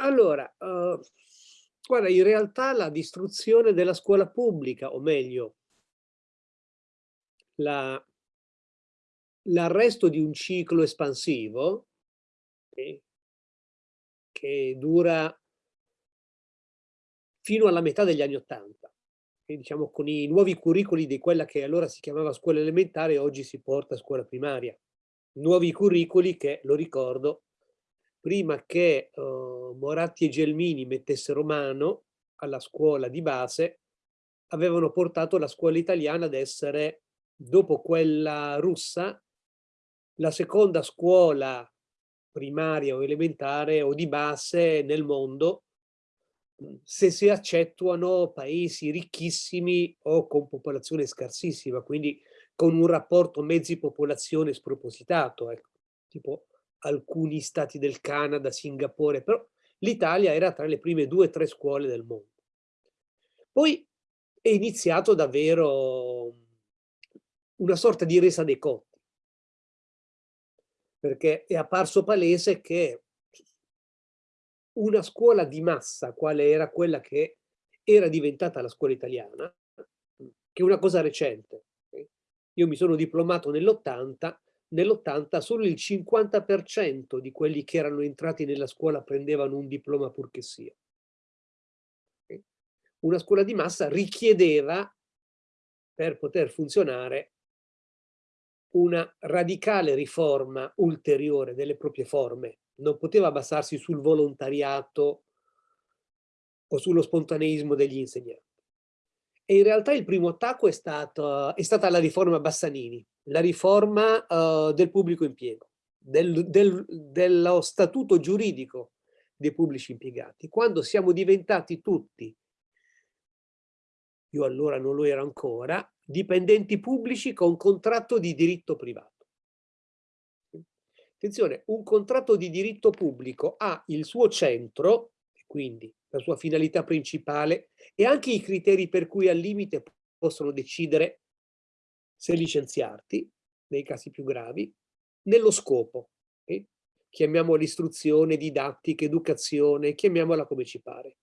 Allora, uh, guarda, in realtà la distruzione della scuola pubblica, o meglio, l'arresto di un ciclo espansivo eh, che dura fino alla metà degli anni Ottanta, diciamo con i nuovi curricoli di quella che allora si chiamava scuola elementare oggi si porta a scuola primaria. Nuovi curricoli che, lo ricordo, prima che uh, Moratti e Gelmini mettessero mano alla scuola di base, avevano portato la scuola italiana ad essere, dopo quella russa, la seconda scuola primaria o elementare o di base nel mondo, se si accettuano paesi ricchissimi o con popolazione scarsissima, quindi con un rapporto mezzi-popolazione spropositato, ecco, tipo alcuni stati del Canada, Singapore, però l'Italia era tra le prime due o tre scuole del mondo. Poi è iniziato davvero una sorta di resa dei conti, perché è apparso palese che una scuola di massa, quale era quella che era diventata la scuola italiana, che è una cosa recente. Io mi sono diplomato nell'80 nell'80 solo il 50% di quelli che erano entrati nella scuola prendevano un diploma purché sia. Una scuola di massa richiedeva, per poter funzionare, una radicale riforma ulteriore delle proprie forme. Non poteva basarsi sul volontariato o sullo spontaneismo degli insegnanti. E in realtà il primo attacco è, stato, è stata la riforma Bassanini, la riforma uh, del pubblico impiego, del, del, dello statuto giuridico dei pubblici impiegati. Quando siamo diventati tutti, io allora non lo ero ancora, dipendenti pubblici con contratto di diritto privato. Attenzione, un contratto di diritto pubblico ha il suo centro, quindi la sua finalità principale e anche i criteri per cui al limite possono decidere se licenziarti, nei casi più gravi, nello scopo. Okay? Chiamiamola istruzione, didattica, educazione, chiamiamola come ci pare.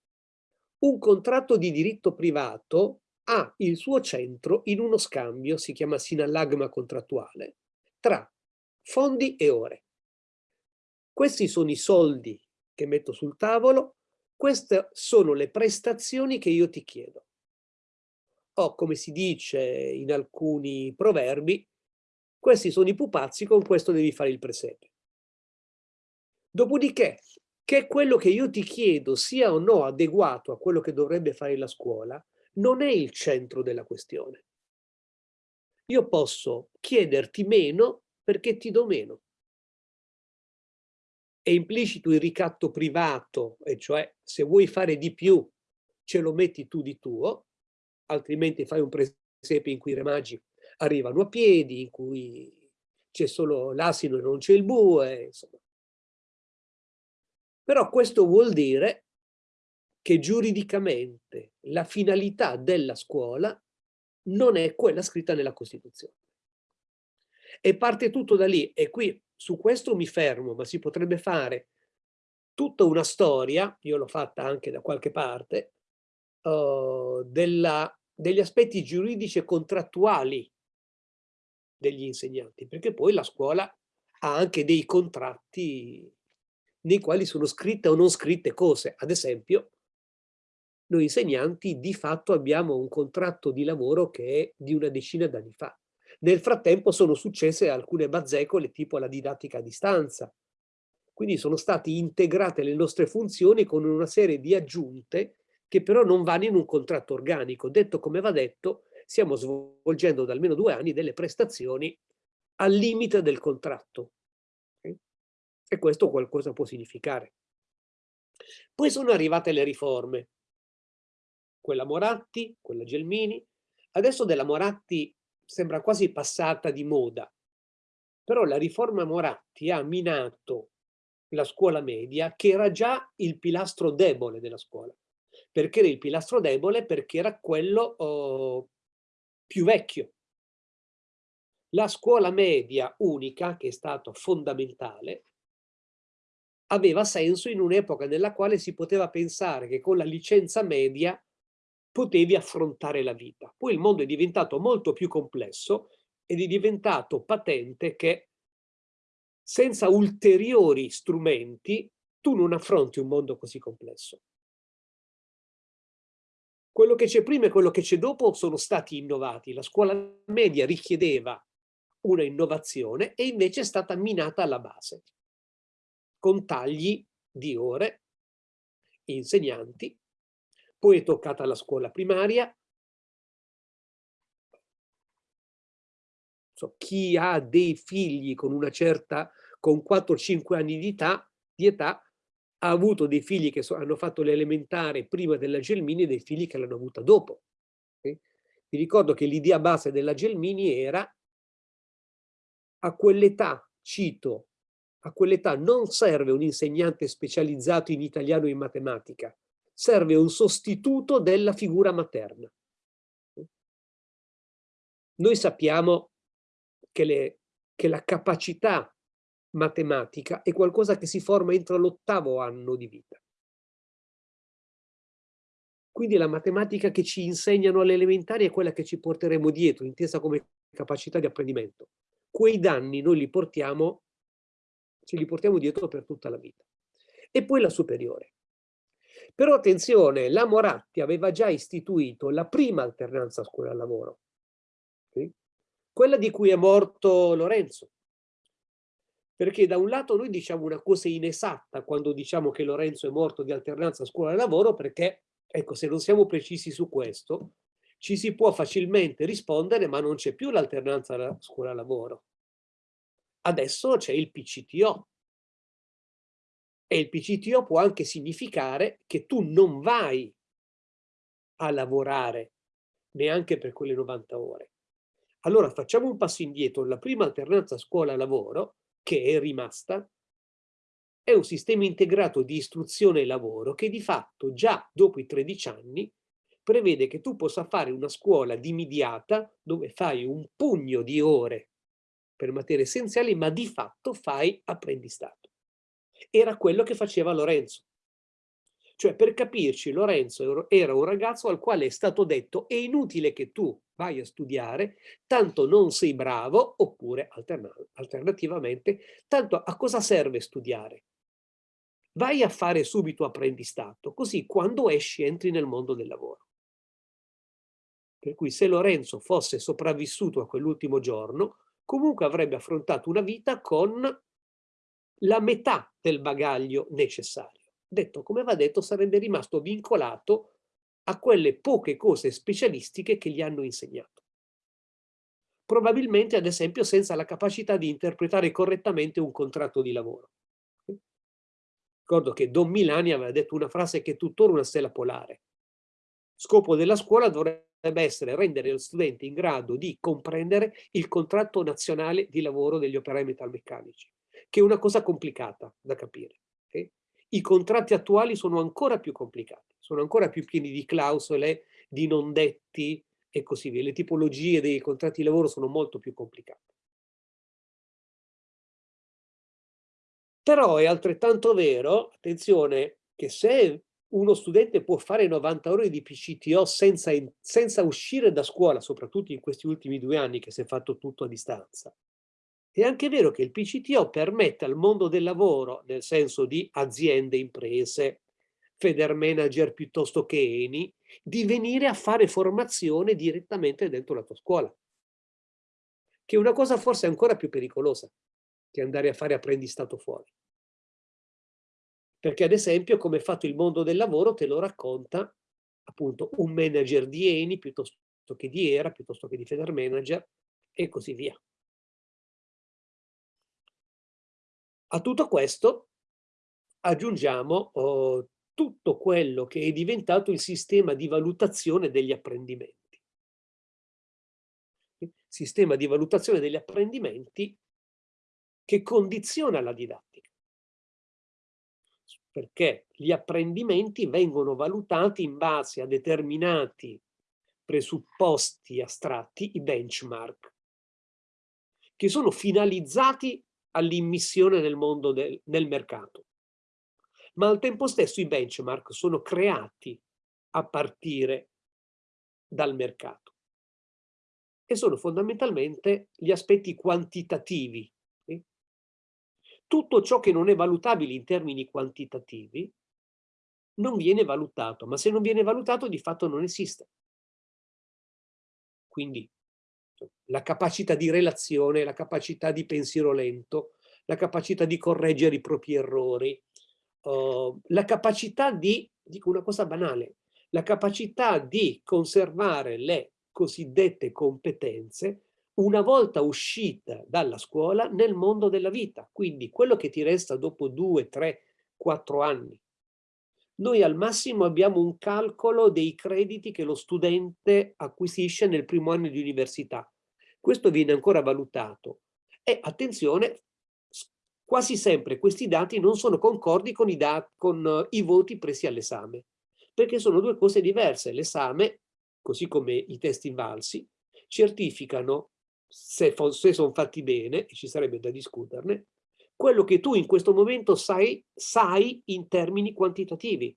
Un contratto di diritto privato ha il suo centro in uno scambio, si chiama sinallagma contrattuale, tra fondi e ore. Questi sono i soldi che metto sul tavolo queste sono le prestazioni che io ti chiedo. O come si dice in alcuni proverbi, questi sono i pupazzi, con questo devi fare il presepe. Dopodiché, che quello che io ti chiedo sia o no adeguato a quello che dovrebbe fare la scuola, non è il centro della questione. Io posso chiederti meno perché ti do meno è implicito il ricatto privato, e cioè se vuoi fare di più ce lo metti tu di tuo, altrimenti fai un presepe in cui i re magi arrivano a piedi, in cui c'è solo l'asino e non c'è il bue, insomma. Però questo vuol dire che giuridicamente la finalità della scuola non è quella scritta nella Costituzione. E parte tutto da lì, e qui su questo mi fermo, ma si potrebbe fare tutta una storia, io l'ho fatta anche da qualche parte, uh, della, degli aspetti giuridici e contrattuali degli insegnanti, perché poi la scuola ha anche dei contratti nei quali sono scritte o non scritte cose. Ad esempio, noi insegnanti di fatto abbiamo un contratto di lavoro che è di una decina d'anni fa. Nel frattempo sono successe alcune bazzecole tipo la didattica a distanza. Quindi sono state integrate le nostre funzioni con una serie di aggiunte che però non vanno in un contratto organico. Detto come va detto, stiamo svolgendo da almeno due anni delle prestazioni al limite del contratto. E questo qualcosa può significare. Poi sono arrivate le riforme. Quella Moratti, quella Gelmini. Adesso della Moratti sembra quasi passata di moda. Però la riforma Moratti ha minato la scuola media che era già il pilastro debole della scuola. Perché era il pilastro debole? Perché era quello oh, più vecchio. La scuola media unica, che è stato fondamentale, aveva senso in un'epoca nella quale si poteva pensare che con la licenza media potevi affrontare la vita. Poi il mondo è diventato molto più complesso ed è diventato patente che senza ulteriori strumenti tu non affronti un mondo così complesso. Quello che c'è prima e quello che c'è dopo sono stati innovati. La scuola media richiedeva una innovazione e invece è stata minata alla base, con tagli di ore, insegnanti, poi è toccata la scuola primaria. So, chi ha dei figli con una certa, con 4-5 anni di età, di età ha avuto dei figli che so, hanno fatto l'elementare prima della Gelmini e dei figli che l'hanno avuta dopo. Okay? Vi ricordo che l'idea base della Gelmini era a quell'età, cito, a quell'età non serve un insegnante specializzato in italiano e in matematica, serve un sostituto della figura materna. Noi sappiamo che, le, che la capacità matematica è qualcosa che si forma entro l'ottavo anno di vita. Quindi la matematica che ci insegnano alle elementari è quella che ci porteremo dietro, intesa come capacità di apprendimento. Quei danni noi li portiamo, ce li portiamo dietro per tutta la vita. E poi la superiore. Però attenzione, la Moratti aveva già istituito la prima alternanza scuola-lavoro, quella di cui è morto Lorenzo, perché da un lato noi diciamo una cosa inesatta quando diciamo che Lorenzo è morto di alternanza scuola-lavoro perché, ecco, se non siamo precisi su questo, ci si può facilmente rispondere ma non c'è più l'alternanza scuola-lavoro. Adesso c'è il PCTO. E il PCTO può anche significare che tu non vai a lavorare neanche per quelle 90 ore. Allora facciamo un passo indietro. La prima alternanza scuola-lavoro che è rimasta, è un sistema integrato di istruzione e lavoro che di fatto già dopo i 13 anni prevede che tu possa fare una scuola dimidiata dove fai un pugno di ore per materie essenziali, ma di fatto fai apprendistato. Era quello che faceva Lorenzo. Cioè, per capirci, Lorenzo era un ragazzo al quale è stato detto è inutile che tu vai a studiare, tanto non sei bravo, oppure alternativamente, tanto a cosa serve studiare? Vai a fare subito apprendistato, così quando esci entri nel mondo del lavoro. Per cui se Lorenzo fosse sopravvissuto a quell'ultimo giorno, comunque avrebbe affrontato una vita con la metà del bagaglio necessario. Detto come va detto, sarebbe rimasto vincolato a quelle poche cose specialistiche che gli hanno insegnato. Probabilmente, ad esempio, senza la capacità di interpretare correttamente un contratto di lavoro. Ricordo che Don Milani aveva detto una frase che è tuttora una stella polare. Scopo della scuola dovrebbe essere rendere lo studente in grado di comprendere il contratto nazionale di lavoro degli operai metalmeccanici, che è una cosa complicata da capire. Okay? I contratti attuali sono ancora più complicati, sono ancora più pieni di clausole, di non detti e così via. Le tipologie dei contratti di lavoro sono molto più complicate. Però è altrettanto vero, attenzione, che se uno studente può fare 90 ore di PCTO senza, senza uscire da scuola, soprattutto in questi ultimi due anni che si è fatto tutto a distanza, è anche vero che il PCTO permette al mondo del lavoro, nel senso di aziende, imprese, Federmanager piuttosto che Eni, di venire a fare formazione direttamente dentro la tua scuola. Che è una cosa forse ancora più pericolosa che andare a fare apprendistato fuori. Perché ad esempio come è fatto il mondo del lavoro te lo racconta appunto un manager di Eni piuttosto che di Era, piuttosto che di Federmanager e così via. A tutto questo aggiungiamo oh, tutto quello che è diventato il sistema di valutazione degli apprendimenti. Sistema di valutazione degli apprendimenti che condiziona la didattica. Perché gli apprendimenti vengono valutati in base a determinati presupposti astratti, i benchmark, che sono finalizzati all'immissione nel mondo del, nel mercato. ma al tempo stesso i benchmark sono creati a partire dal mercato e sono fondamentalmente gli aspetti quantitativi. Tutto ciò che non è valutabile in termini quantitativi non viene valutato, ma se non viene valutato di fatto non esiste. Quindi la capacità di relazione, la capacità di pensiero lento, la capacità di correggere i propri errori, uh, la capacità di, dico una cosa banale, la capacità di conservare le cosiddette competenze una volta uscita dalla scuola nel mondo della vita. Quindi quello che ti resta dopo due, tre, quattro anni noi al massimo abbiamo un calcolo dei crediti che lo studente acquisisce nel primo anno di università. Questo viene ancora valutato. E attenzione, quasi sempre questi dati non sono concordi con i, con i voti presi all'esame, perché sono due cose diverse. L'esame, così come i test invalsi, certificano, se, se sono fatti bene, e ci sarebbe da discuterne, quello che tu in questo momento sai, sai in termini quantitativi,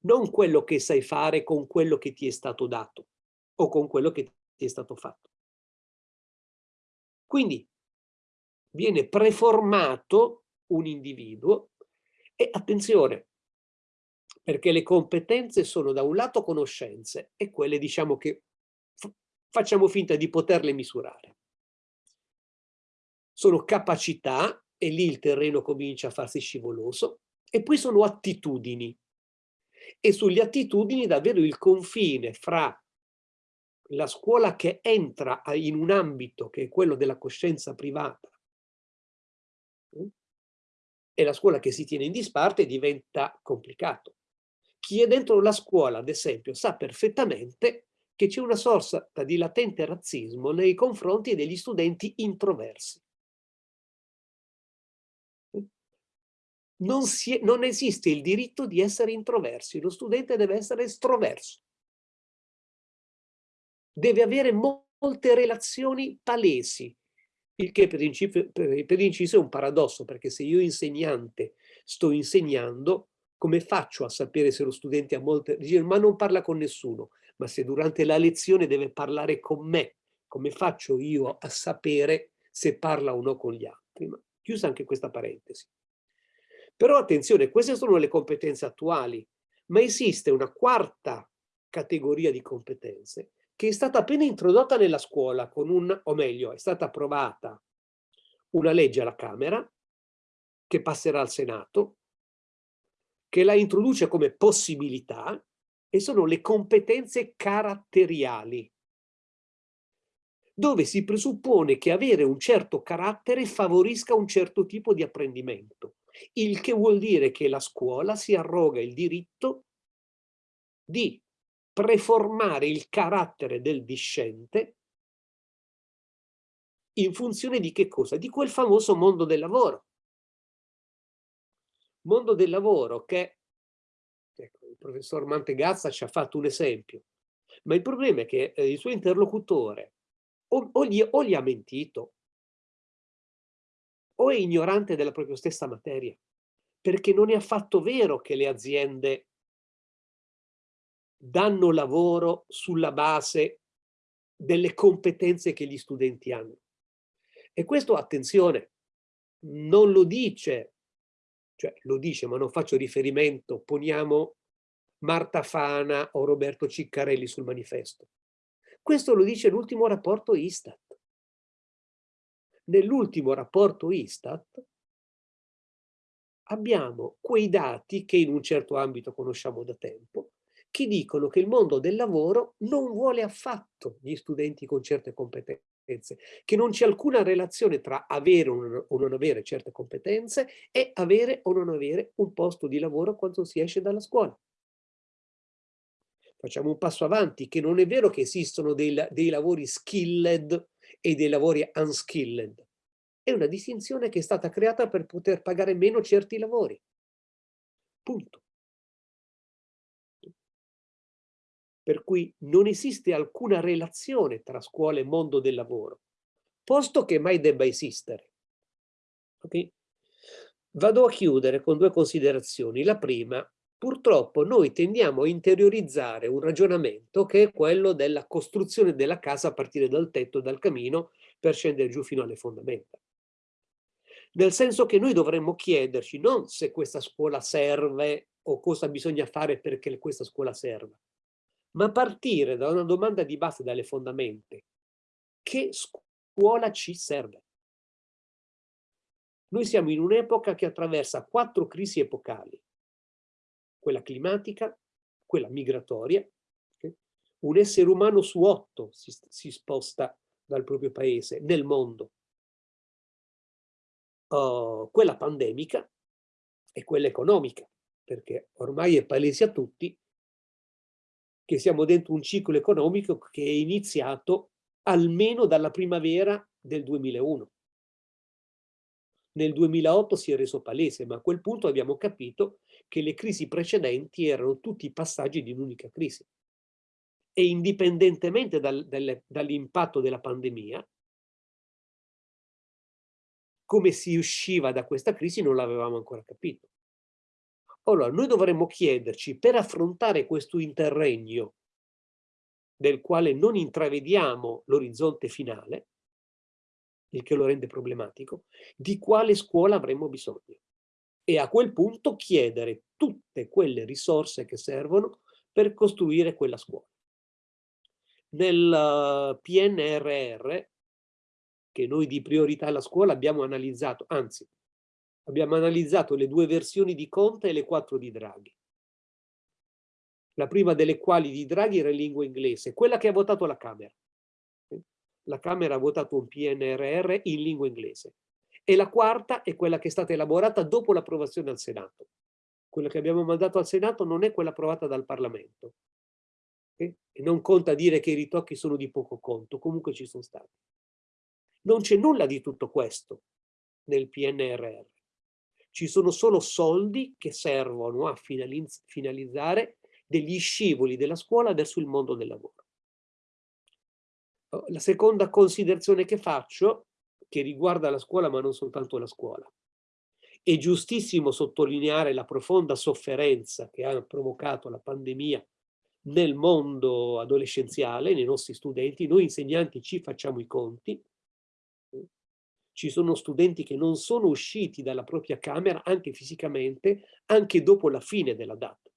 non quello che sai fare con quello che ti è stato dato o con quello che ti è stato fatto. Quindi viene preformato un individuo e attenzione, perché le competenze sono da un lato conoscenze e quelle diciamo che facciamo finta di poterle misurare. Sono capacità e lì il terreno comincia a farsi scivoloso, e poi sono attitudini. E sulle attitudini davvero il confine fra la scuola che entra in un ambito che è quello della coscienza privata mm, e la scuola che si tiene in disparte diventa complicato. Chi è dentro la scuola, ad esempio, sa perfettamente che c'è una sorta di latente razzismo nei confronti degli studenti introversi. Non, è, non esiste il diritto di essere introversi, lo studente deve essere estroverso. Deve avere molte relazioni palesi, il che per, inciso, per inciso è un paradosso, perché se io insegnante sto insegnando, come faccio a sapere se lo studente ha molte... Ma non parla con nessuno, ma se durante la lezione deve parlare con me, come faccio io a sapere se parla o no con gli altri? Ma chiusa anche questa parentesi. Però attenzione, queste sono le competenze attuali, ma esiste una quarta categoria di competenze che è stata appena introdotta nella scuola con un, o meglio, è stata approvata una legge alla Camera che passerà al Senato, che la introduce come possibilità e sono le competenze caratteriali, dove si presuppone che avere un certo carattere favorisca un certo tipo di apprendimento il che vuol dire che la scuola si arroga il diritto di preformare il carattere del discente in funzione di che cosa? Di quel famoso mondo del lavoro. Mondo del lavoro che, ecco, il professor Mantegazza ci ha fatto un esempio, ma il problema è che eh, il suo interlocutore o, o, gli, o gli ha mentito o è ignorante della propria stessa materia, perché non è affatto vero che le aziende danno lavoro sulla base delle competenze che gli studenti hanno. E questo, attenzione, non lo dice, cioè lo dice ma non faccio riferimento, poniamo Marta Fana o Roberto Ciccarelli sul manifesto. Questo lo dice l'ultimo rapporto Istat nell'ultimo rapporto Istat abbiamo quei dati che in un certo ambito conosciamo da tempo, che dicono che il mondo del lavoro non vuole affatto gli studenti con certe competenze, che non c'è alcuna relazione tra avere o non avere certe competenze e avere o non avere un posto di lavoro quando si esce dalla scuola. Facciamo un passo avanti, che non è vero che esistono dei, dei lavori skilled e dei lavori unskilled. È una distinzione che è stata creata per poter pagare meno certi lavori. Punto. Per cui non esiste alcuna relazione tra scuola e mondo del lavoro, posto che mai debba esistere. Okay? Vado a chiudere con due considerazioni. La prima, purtroppo noi tendiamo a interiorizzare un ragionamento che è quello della costruzione della casa a partire dal tetto, dal camino, per scendere giù fino alle fondamenta. Nel senso che noi dovremmo chiederci non se questa scuola serve o cosa bisogna fare perché questa scuola serva, ma partire da una domanda di base dalle fondamenta. Che scuola ci serve? Noi siamo in un'epoca che attraversa quattro crisi epocali, quella climatica, quella migratoria, un essere umano su otto si, si sposta dal proprio paese nel mondo, uh, quella pandemica e quella economica, perché ormai è palese a tutti che siamo dentro un ciclo economico che è iniziato almeno dalla primavera del 2001 nel 2008 si è reso palese, ma a quel punto abbiamo capito che le crisi precedenti erano tutti passaggi di un'unica crisi. E indipendentemente dal, dall'impatto della pandemia, come si usciva da questa crisi non l'avevamo ancora capito. Allora, noi dovremmo chiederci, per affrontare questo interregno del quale non intravediamo l'orizzonte finale, il che lo rende problematico, di quale scuola avremmo bisogno. E a quel punto chiedere tutte quelle risorse che servono per costruire quella scuola. Nel eh, PNRR, che noi di priorità alla scuola abbiamo analizzato, anzi, abbiamo analizzato le due versioni di Conte e le quattro di Draghi. La prima delle quali di Draghi era in lingua inglese, quella che ha votato la Camera la Camera ha votato un PNRR in lingua inglese. E la quarta è quella che è stata elaborata dopo l'approvazione al Senato. Quella che abbiamo mandato al Senato non è quella approvata dal Parlamento. Okay? E non conta dire che i ritocchi sono di poco conto, comunque ci sono stati. Non c'è nulla di tutto questo nel PNRR. Ci sono solo soldi che servono a finalizzare degli scivoli della scuola verso il mondo del lavoro. Oh, la seconda considerazione che faccio, che riguarda la scuola ma non soltanto la scuola, è giustissimo sottolineare la profonda sofferenza che ha provocato la pandemia nel mondo adolescenziale, nei nostri studenti. Noi insegnanti ci facciamo i conti. Ci sono studenti che non sono usciti dalla propria camera, anche fisicamente, anche dopo la fine della data.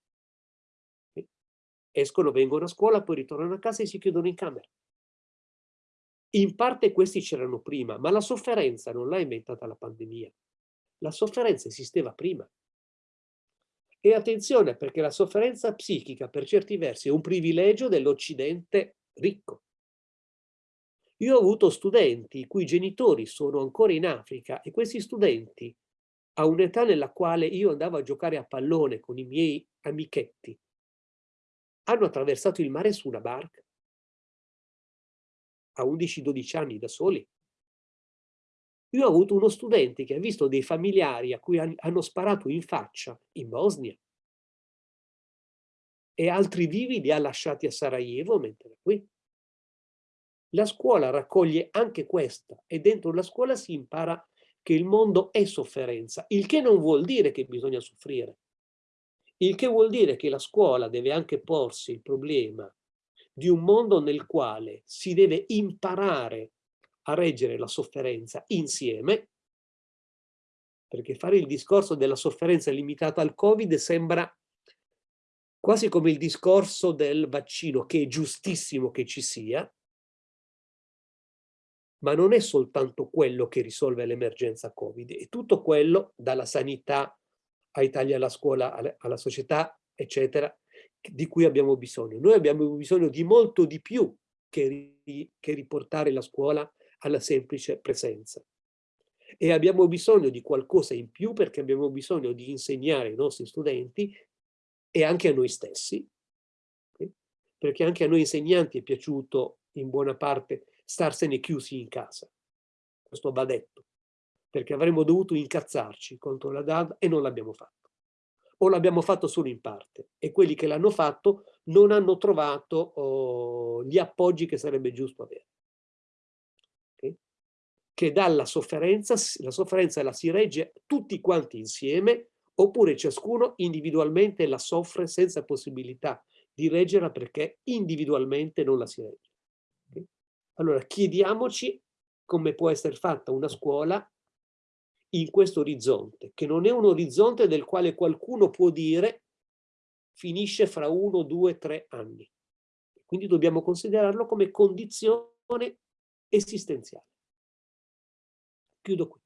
Escono, vengono a scuola, poi ritornano a casa e si chiudono in camera. In parte questi c'erano prima, ma la sofferenza non l'ha inventata la pandemia. La sofferenza esisteva prima. E attenzione, perché la sofferenza psichica per certi versi è un privilegio dell'Occidente ricco. Io ho avuto studenti i cui genitori sono ancora in Africa e questi studenti, a un'età nella quale io andavo a giocare a pallone con i miei amichetti, hanno attraversato il mare su una barca a 11-12 anni da soli. Io ho avuto uno studente che ha visto dei familiari a cui hanno sparato in faccia in Bosnia e altri vivi li ha lasciati a Sarajevo mentre qui. La scuola raccoglie anche questa e dentro la scuola si impara che il mondo è sofferenza, il che non vuol dire che bisogna soffrire. Il che vuol dire che la scuola deve anche porsi il problema di un mondo nel quale si deve imparare a reggere la sofferenza insieme, perché fare il discorso della sofferenza limitata al Covid sembra quasi come il discorso del vaccino, che è giustissimo che ci sia, ma non è soltanto quello che risolve l'emergenza Covid, è tutto quello, dalla sanità ai tagli alla scuola, alla società, eccetera, di cui abbiamo bisogno. Noi abbiamo bisogno di molto di più che, che riportare la scuola alla semplice presenza. E abbiamo bisogno di qualcosa in più perché abbiamo bisogno di insegnare ai nostri studenti e anche a noi stessi, perché anche a noi insegnanti è piaciuto in buona parte starsene chiusi in casa. Questo va detto, perché avremmo dovuto incazzarci contro la DAD e non l'abbiamo fatto o l'abbiamo fatto solo in parte e quelli che l'hanno fatto non hanno trovato oh, gli appoggi che sarebbe giusto avere. Okay? che dalla sofferenza, la sofferenza la si regge tutti quanti insieme oppure ciascuno individualmente la soffre senza possibilità di reggerla perché individualmente non la si regge. Okay? Allora chiediamoci come può essere fatta una scuola in questo orizzonte, che non è un orizzonte del quale qualcuno può dire finisce fra uno, due, tre anni. Quindi dobbiamo considerarlo come condizione esistenziale. Chiudo qui.